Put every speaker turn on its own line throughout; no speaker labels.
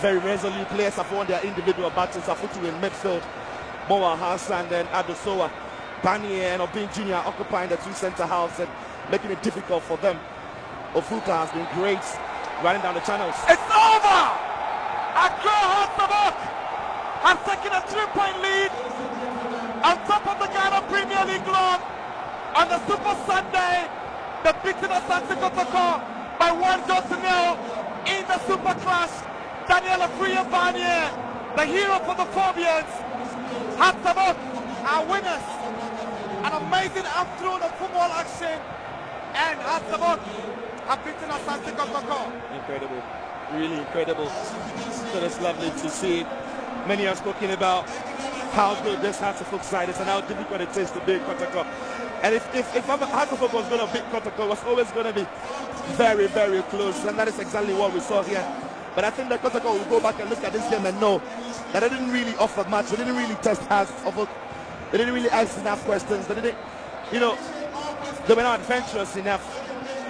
Very resolute players have won their individual battles. Afutu in midfield, Moa Hassan and Adosoa. Barnieh and Obin Jr. occupying the two centre halves and making it difficult for them. Ovouka has been great running down the channels.
It's over! Accra Hearts of Oak! Has taken a three-point lead on top of the Ghana Premier League club on the Super Sunday. The beating of Santi Kotoko by one goal to nil in the Super Clash. Daniel Afriyie Barnieh, the hero for the Phobians, the book. Our uh, winners. An amazing afternoon of football action and the book have beaten Asante Kotoko.
Incredible. Really incredible. So it's lovely to see. Many are spoken about how good this Hearts of Oak side is and how difficult it is to beat Kotoko. And if, if, if Hearts of Oak was going to beat Kotoko, it was always going to be very, very close. And that is exactly what we saw here. But I think that Kotoko will go back and look at this game and know that they didn't really offer much. They didn't really test Hearts of Oak. They didn't really ask enough questions. They didn't, you know, they were not adventurous enough.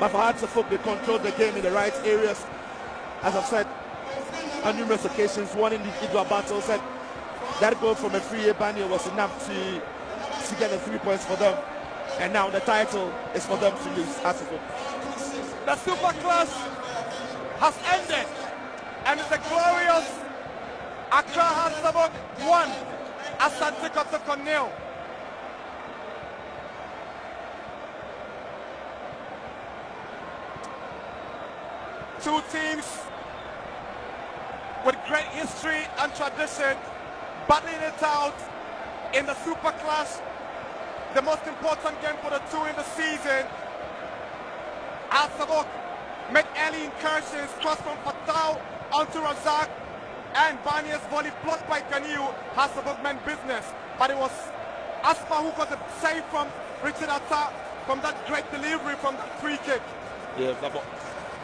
But for Hearts of Oak, they controlled the game in the right areas. As I've said on numerous occasions, one individual battle said that goal from a free Bania was enough to, to get the three points for them. And now the title is for them to lose. Hearts of Oak.
The Super Clash has ended and a glorious Accra Hearts of Oak 1 Asante Kotoko nil. Two teams with great history and tradition battling it out in the Super Clash, the most important game for the two in the season. Hearts of Oak made early incursions, cross from Fatau onto Razak, and Barnieh's volley blocked by Kaniu has the bookman business. But it was Asma who got the save from Richard Atta from that great delivery from that free kick.
Yeah,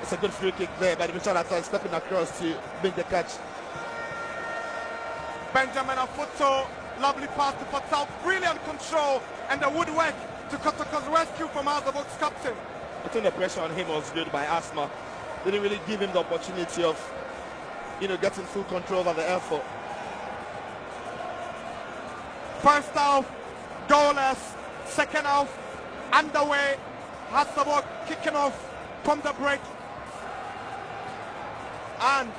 it's a good free kick there by Richard Atta stepping across to make the catch.
Benjamin Afutu, lovely pass to Fatau, brilliant control, and the woodwork to Kotoko's rescue from Hearts of Oak's captain.
I think the pressure on him was good by Asma. Didn't really give him the opportunity of you know, getting full control of the effort.
First half, goalless. Second half, underway. Has the ball kicking off from the break. And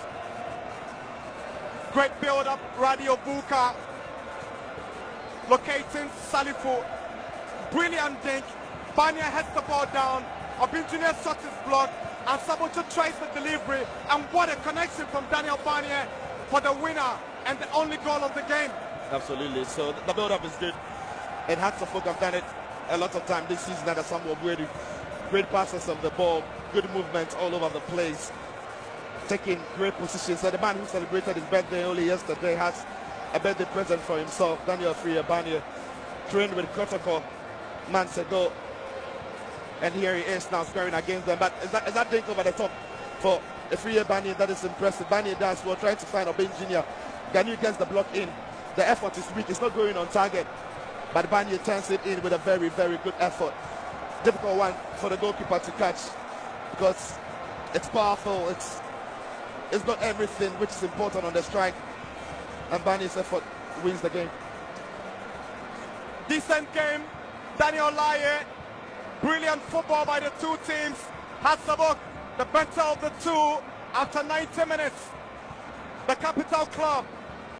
great build-up, Raddy Ovouka locating Salifu. Brilliant dink. Barnieh heads the ball down. Obinjunior shot his block and Sabocho tries the delivery and what a connection from Daniel Barnieh for the winner and the only goal of the game.
Absolutely. So the build-up is good. It And Hearts of Oak have done it a lot of time this season under Samuel Boadu. Great passes of the ball, good movement all over the place, taking great positions. So the man who celebrated his birthday only yesterday has a birthday present for himself. Daniel Afriyie Barnieh trained with Kotoko months ago and here he is now scoring against them. But is that, is that dink over the top for a free Bani that is impressive. Bani does well, trying to find Obin Jr. Ganu gets the block in. The effort is weak, it's not going on target. But Bani turns it in with a very, very good effort. Difficult one for the goalkeeper to catch because it's powerful, it's it's got everything which is important on the strike. And Bani's effort wins the game.
Decent game. Daniel Lye Brilliant football by the two teams. Hearts of Oak, the better of the two after 90 minutes. The capital club